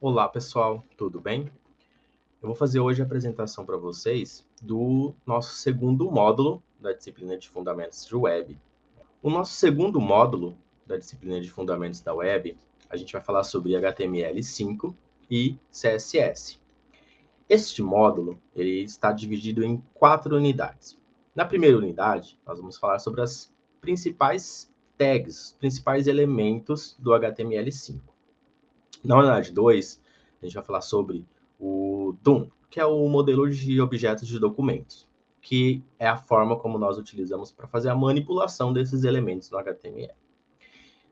Olá, pessoal, tudo bem? Eu vou fazer hoje a apresentação para vocês do nosso segundo módulo da disciplina de Fundamentos de Web. O nosso segundo módulo da disciplina de Fundamentos da Web, a gente vai falar sobre HTML5 e CSS. Este módulo ele está dividido em quatro unidades. Na primeira unidade, nós vamos falar sobre as principais tags, principais elementos do HTML5. Na unidade 2, a gente vai falar sobre o DOM, que é o modelo de objetos de documentos, que é a forma como nós utilizamos para fazer a manipulação desses elementos no HTML.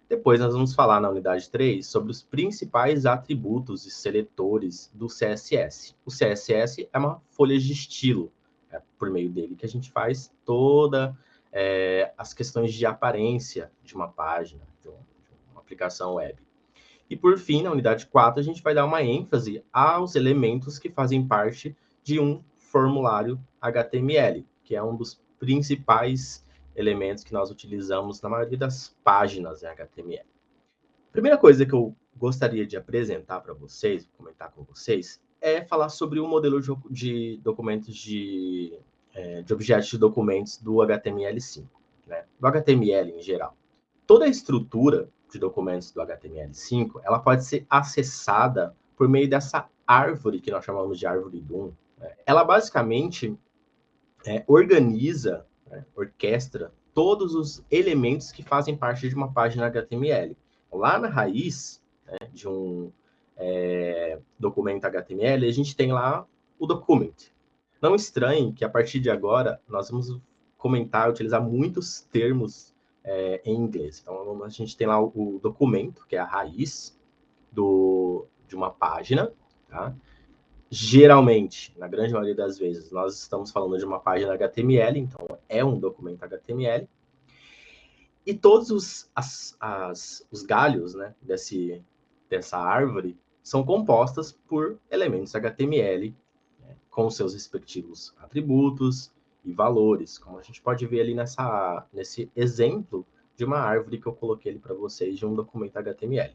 Depois nós vamos falar na unidade 3 sobre os principais atributos e seletores do CSS. O CSS é uma folha de estilo, é por meio dele que a gente faz toda é, as questões de aparência de uma página, de uma aplicação web. E por fim, na unidade 4, a gente vai dar uma ênfase aos elementos que fazem parte de um formulário HTML, que é um dos principais elementos que nós utilizamos na maioria das páginas em HTML. Primeira coisa que eu gostaria de apresentar para vocês, comentar com vocês, é falar sobre o modelo de documentos de, é, de objetos de documentos do HTML5, né? do HTML em geral. Toda a estrutura de documentos do HTML5, ela pode ser acessada por meio dessa árvore que nós chamamos de árvore DOM. Né? Ela basicamente é, organiza, né, orquestra todos os elementos que fazem parte de uma página HTML. Lá na raiz né, de um é, documento HTML, a gente tem lá o document. Não estranhe que a partir de agora nós vamos comentar, utilizar muitos termos é, em inglês. Então, a gente tem lá o, documento, que é a raiz do, de uma página, tá? Geralmente, na grande maioria das vezes, nós estamos falando de uma página HTML, então é um documento HTML. E todos os, as, as, os galhos né, desse, dessa árvore são compostas por elementos HTML, né, com seus respectivos atributos, e valores, como a gente pode ver ali nessa, nesse exemplo de uma árvore que eu coloquei ali para vocês de um documento HTML.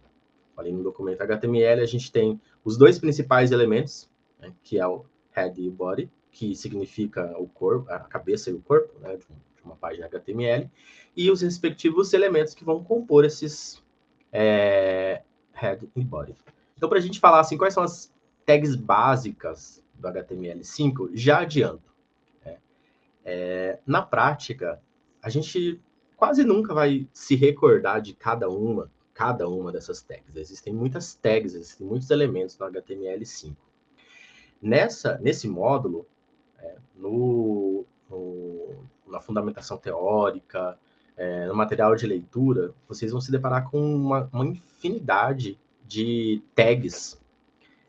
Ali no documento HTML a gente tem os dois principais elementos, né, que é o head e o body, que significa o corpo, a cabeça e o corpo, né, de, uma página HTML, e os respectivos elementos que vão compor esses é, head e body. Então, para a gente falar assim, quais são as tags básicas do HTML5, já adianto. É, na prática, a gente quase nunca vai se recordar de cada uma, cada uma dessas tags. Existem muitas tags, existem muitos elementos no HTML5. Nessa, nesse módulo, é, no, no, na fundamentação teórica, é, no material de leitura, vocês vão se deparar com uma, uma infinidade de tags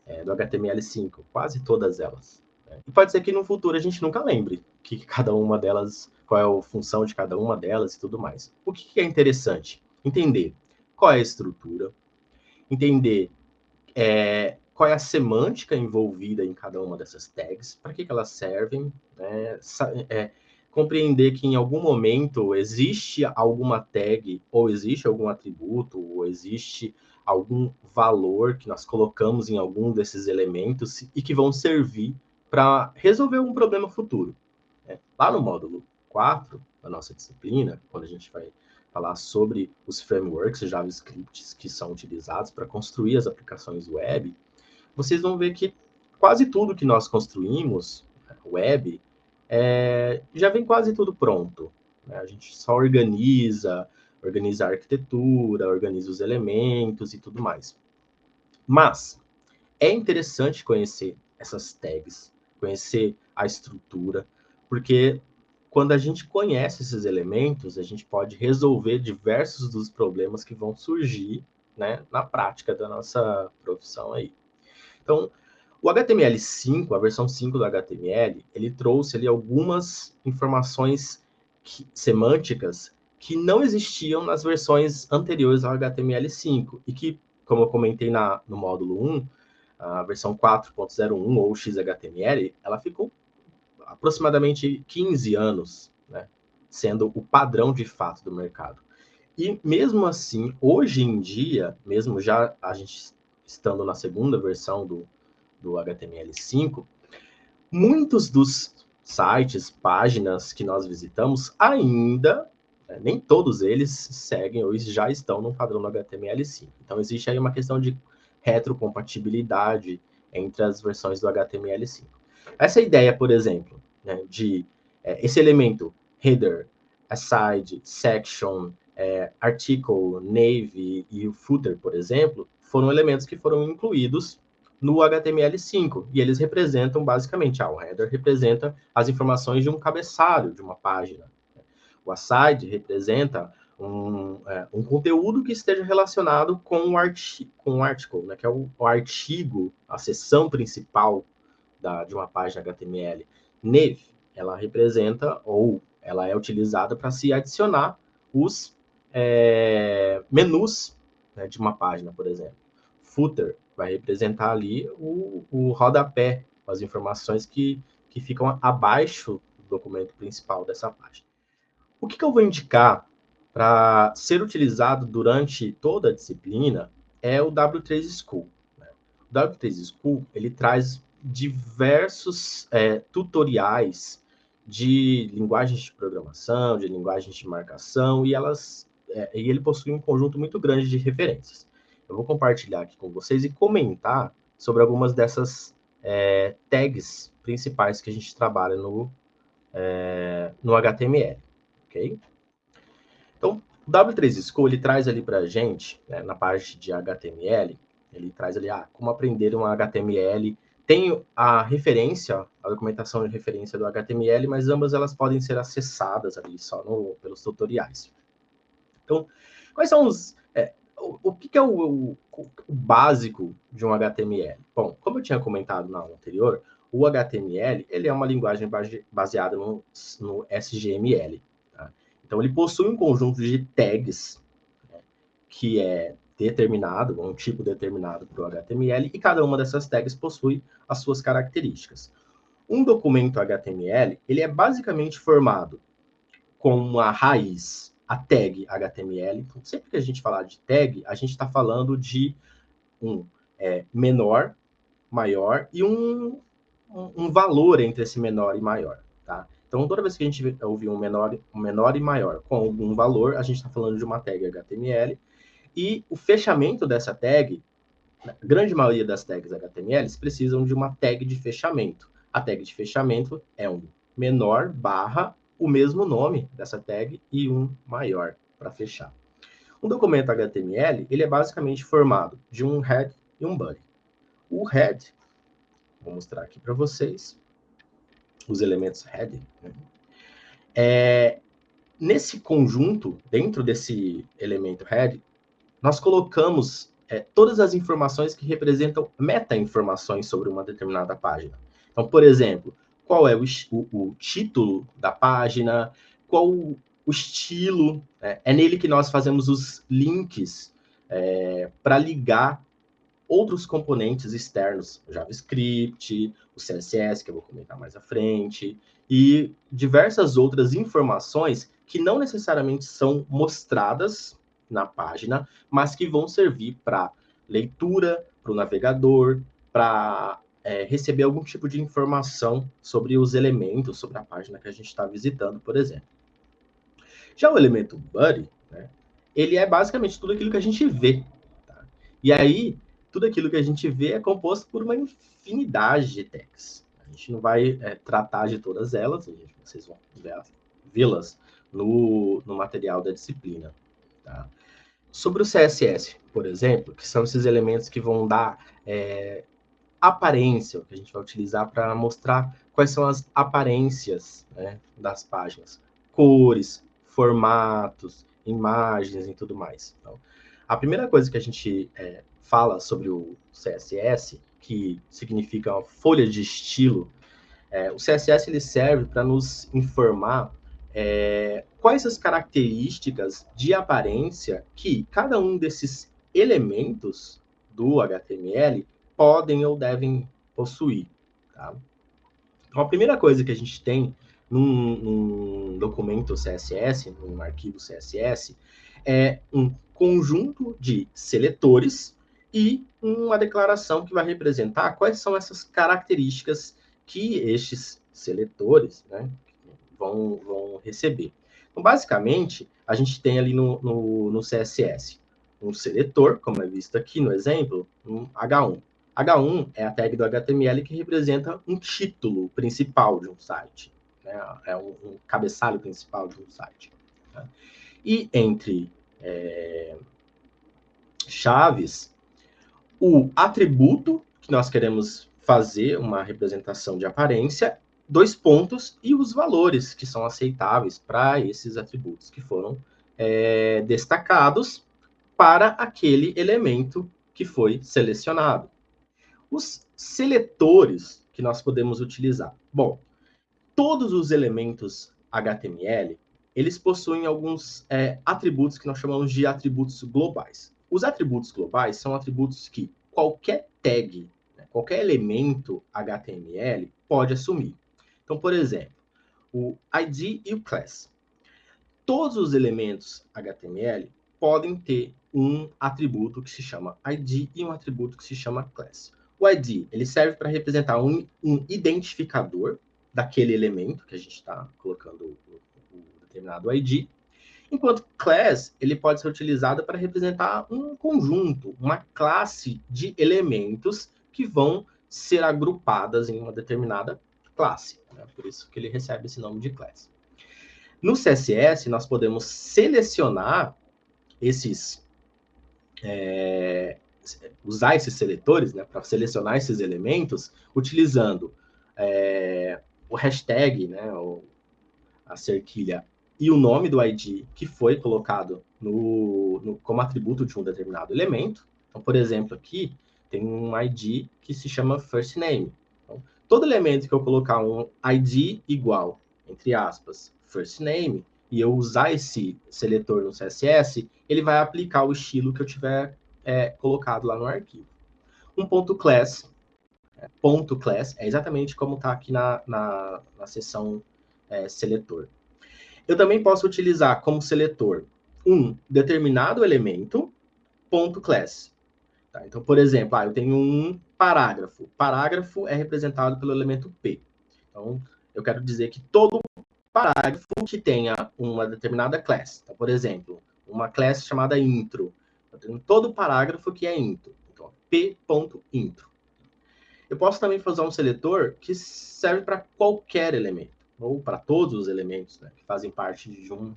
é, do HTML5, quase todas elas. E pode ser que no futuro a gente nunca lembre que cada uma delas, qual é a função de cada uma delas e tudo mais. O que, é interessante? Entender qual é a estrutura, entender é, qual é a semântica envolvida em cada uma dessas tags, para que, que elas servem, né? é, compreender que em algum momento existe alguma tag, ou existe algum atributo, ou existe algum valor que nós colocamos em algum desses elementos e que vão servir para resolver um problema futuro. Né? Lá no módulo 4 da nossa disciplina, quando a gente vai falar sobre os frameworks JavaScript que são utilizados para construir as aplicações web, vocês vão ver que quase tudo que nós construímos né, web é, já vem quase tudo pronto. Né? A gente só organiza, organiza a arquitetura, organiza os elementos e tudo mais. Mas é interessante conhecer essas tags, conhecer a estrutura, porque quando a gente conhece esses elementos, a gente pode resolver diversos dos problemas que vão surgir né, na prática da nossa profissão aí. Então, o HTML5, a versão 5 do HTML, ele trouxe ali algumas informações que, semânticas que não existiam nas versões anteriores ao HTML5 e que, como eu comentei na, no módulo 1, a versão 4.01 ou XHTML, ela ficou aproximadamente 15 anos, né, sendo o padrão de fato do mercado. E mesmo assim, hoje em dia, mesmo já a gente estando na segunda versão do, do HTML5, muitos dos sites, páginas que nós visitamos ainda, né, nem todos eles seguem ou já estão no padrão do HTML5. Então, existe aí uma questão de retrocompatibilidade entre as versões do HTML5. Essa ideia, por exemplo, né, de é, esse elemento header, aside, section, é, article, navy e o footer, por exemplo, foram elementos que foram incluídos no HTML5 e eles representam basicamente, ah, o header representa as informações de um cabeçalho de uma página. O aside representa um, é, um conteúdo que esteja relacionado com o, arti com o article, né, que é o, o artigo, a seção principal da, de uma página HTML. Nav, ela representa ou ela é utilizada para se adicionar os é, menus né, de uma página, por exemplo. Footer vai representar ali o, o rodapé, as informações que, que ficam abaixo do documento principal dessa página. O que, que eu vou indicar para ser utilizado durante toda a disciplina é o W3 School. Né? O W3 School ele traz diversos é, tutoriais de linguagens de programação, de linguagens de marcação, e elas é, e ele possui um conjunto muito grande de referências. Eu vou compartilhar aqui com vocês e comentar sobre algumas dessas é, tags principais que a gente trabalha no, é, no HTML, ok? O W3 School, ele traz ali para a gente, né, na parte de HTML, ele traz ali, ah, como aprender um HTML. Tem a referência, a documentação de referência do HTML, mas ambas elas podem ser acessadas ali só no, pelos tutoriais. Então, quais são os. É, o, o que, que, é o, o, o, básico de um HTML? Bom, como eu tinha comentado na aula anterior, o HTML ele é uma linguagem baseada no, no SGML. Então, ele possui um conjunto de tags né, que é determinado, um tipo determinado para o HTML, e cada uma dessas tags possui as suas características. Um documento HTML ele é basicamente formado com uma raiz a tag HTML. Então, sempre que a gente falar de tag, a gente está falando de um é, menor, maior e um, um, valor entre esse menor e maior, tá? Então, toda vez que a gente ouvir um menor, um menor e maior com algum valor, a gente está falando de uma tag HTML. E o fechamento dessa tag, a grande maioria das tags HTML precisam de uma tag de fechamento. A tag de fechamento é um menor barra o mesmo nome dessa tag e um maior para fechar. Um documento HTML, ele é basicamente formado de um head e um body. O head, vou mostrar aqui para vocês, os elementos head. Né? É, nesse conjunto, dentro desse elemento head, nós colocamos é, todas as informações que representam meta-informações sobre uma determinada página. Então, por exemplo, qual é o, o, o título da página, qual o, o estilo. Né? É nele que nós fazemos os links é, para ligar outros componentes externos, JavaScript, o CSS, que eu vou comentar mais à frente, e diversas outras informações que não necessariamente são mostradas na página, mas que vão servir para leitura, para o navegador, para é, receber algum tipo de informação sobre os elementos, sobre a página que a gente está visitando, por exemplo. Já o elemento buddy, né, ele é basicamente tudo aquilo que a gente vê. Tá? E aí, tudo aquilo que a gente vê é composto por uma infinidade de tags. A gente não vai é, tratar de todas elas, vocês vão vê-las no, no material da disciplina. Tá? Sobre o CSS, por exemplo, que são esses elementos que vão dar é, aparência, que a gente vai utilizar para mostrar quais são as aparências né, das páginas, cores, formatos, imagens e tudo mais. Então, a primeira coisa que a gente é, fala sobre o CSS, que significa folha de estilo, é, o CSS ele serve para nos informar é, quais as características de aparência que cada um desses elementos do HTML podem ou devem possuir. Tá? Então, a primeira coisa que a gente tem num, num documento CSS, num arquivo CSS, é um conjunto de seletores e uma declaração que vai representar quais são essas características que estes seletores né, vão, vão receber. Então, basicamente, a gente tem ali no, no, no CSS um seletor, como é visto aqui no exemplo, um H1. H1 é a tag do HTML que representa um título principal de um site, né? é um, um, cabeçalho principal de um site. Né? E entre é, chaves, o atributo que nós queremos fazer uma representação de aparência, dois pontos e os valores que são aceitáveis para esses atributos que foram é, destacados para aquele elemento que foi selecionado. Os seletores que nós podemos utilizar. Bom, todos os elementos HTML, eles possuem alguns é, atributos que nós chamamos de atributos globais. Os atributos globais são atributos que qualquer tag, né, qualquer elemento HTML pode assumir. Então, por exemplo, o ID e o class. Todos os elementos HTML podem ter um atributo que se chama ID e um atributo que se chama class. O ID ele serve para representar um, um, identificador daquele elemento que a gente está colocando o, o, determinado ID, enquanto class ele pode ser utilizado para representar um conjunto, uma classe de elementos que vão ser agrupadas em uma determinada classe. Né? Por isso que ele recebe esse nome de class. No CSS, nós podemos selecionar esses é, usar esses seletores, né, para selecionar esses elementos, utilizando é, o hashtag, né, o, a cerquilha e o nome do ID que foi colocado no, no, como atributo de um determinado elemento. Então, por exemplo, aqui tem um ID que se chama first name. Então, todo elemento que eu colocar um ID igual, entre aspas, first name, e eu usar esse seletor no CSS, ele vai aplicar o estilo que eu tiver é, colocado lá no arquivo. Um ponto class, é, ponto class, é exatamente como está aqui na, na, na seção é, seletor. Eu também posso utilizar como seletor um determinado elemento, ponto class. Tá? Então, por exemplo, ah, eu tenho um parágrafo. Parágrafo é representado pelo elemento P. Então, eu quero dizer que todo parágrafo que tenha uma determinada class. Então, por exemplo, uma class chamada intro. Eu tenho todo parágrafo que é intro. Então, p.intro. Eu posso também fazer um seletor que serve para qualquer elemento, ou para todos os elementos né, que fazem parte de um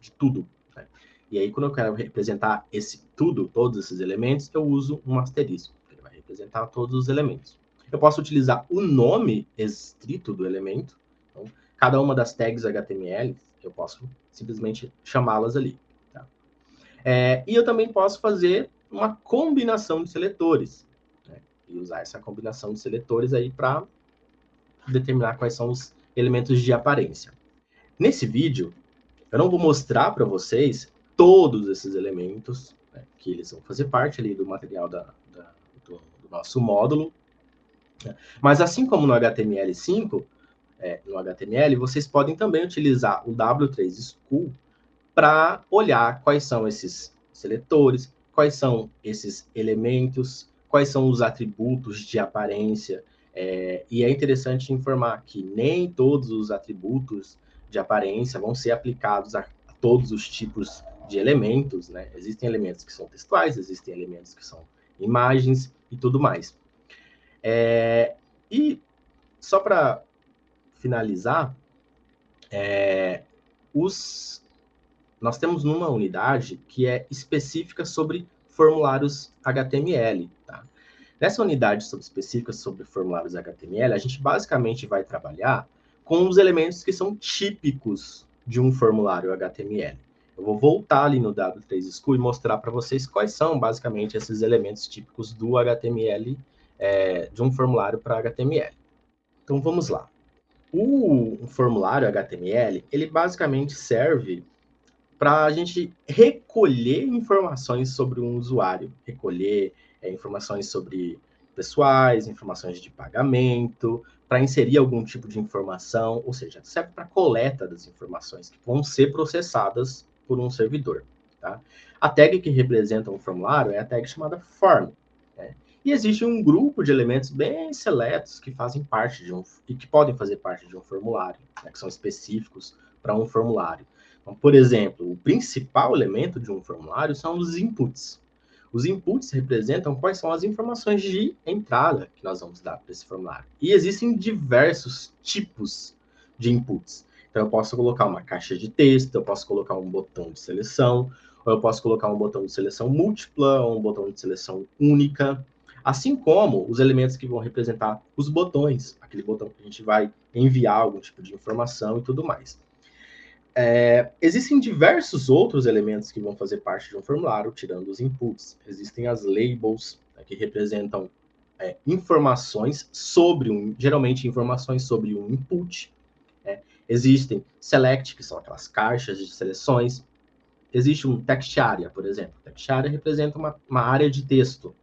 de tudo. Né? E aí, quando eu quero representar esse tudo, todos esses elementos, eu uso um asterisco. Ele vai representar todos os elementos. Eu posso utilizar o nome estrito do elemento. Então, cada uma das tags HTML, eu posso simplesmente chamá-las ali. Tá? É, e eu também posso fazer uma combinação de seletores. Né? E usar essa combinação de seletores aí para determinar quais são os elementos de aparência. Nesse vídeo, eu não vou mostrar para vocês todos esses elementos, né, que eles vão fazer parte ali do material da, da do, do, nosso módulo. Né? Mas assim como no HTML5, é, no HTML, vocês podem também utilizar o W3 School para olhar quais são esses seletores, quais são esses elementos, quais são os atributos de aparência. É, e é interessante informar que nem todos os atributos de aparência vão ser aplicados a, todos os tipos de elementos, né? Existem elementos que são textuais, existem elementos que são imagens e tudo mais. É, e só para finalizar, é, os, nós temos uma unidade que é específica sobre formulários HTML. Tá? Nessa unidade sobre, específica sobre formulários HTML, a gente basicamente vai trabalhar com os elementos que são típicos de um formulário HTML. Eu vou voltar ali no W3 School e mostrar para vocês quais são basicamente esses elementos típicos do HTML, é, de um formulário para HTML. Então vamos lá. O formulário HTML, ele basicamente serve para a gente recolher informações sobre um usuário, recolher é, informações sobre pessoais, informações de pagamento, para inserir algum tipo de informação, ou seja, serve para coleta das informações que vão ser processadas por um servidor. Tá? A tag que representa um formulário é a tag chamada form. E existe um grupo de elementos bem seletos que fazem parte de um e que podem fazer parte de um formulário, né, que são específicos para um formulário. Então, por exemplo, o principal elemento de um formulário são os inputs. Os inputs representam quais são as informações de entrada que nós vamos dar para esse formulário. E existem diversos tipos de inputs. Então, eu posso colocar uma caixa de texto, eu posso colocar um botão de seleção, ou eu posso colocar um botão de seleção múltipla, ou um botão de seleção única, assim como os elementos que vão representar os botões, aquele botão que a gente vai enviar algum tipo de informação e tudo mais. É, existem diversos outros elementos que vão fazer parte de um formulário, tirando os inputs. Existem as labels, né, que representam é, informações sobre um, geralmente informações sobre um input. Né? Existem select, que são aquelas caixas de seleções. Existe um text area, por exemplo. Text area representa uma, uma área de texto.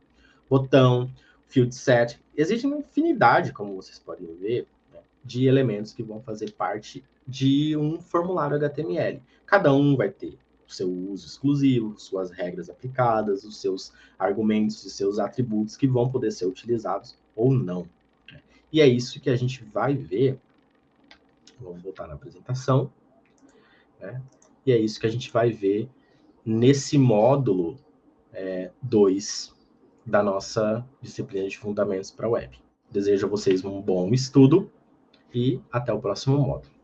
Botão, field set. Existe uma infinidade, como vocês podem ver, né, de elementos que vão fazer parte de um formulário HTML. Cada um vai ter o seu uso exclusivo, suas regras aplicadas, os seus argumentos e seus atributos que vão poder ser utilizados ou não. Né? E é isso que a gente vai ver. Vamos voltar na apresentação. Né? E é isso que a gente vai ver nesse módulo 2 é, da nossa disciplina de fundamentos para web. Desejo a vocês um bom estudo e até o próximo módulo.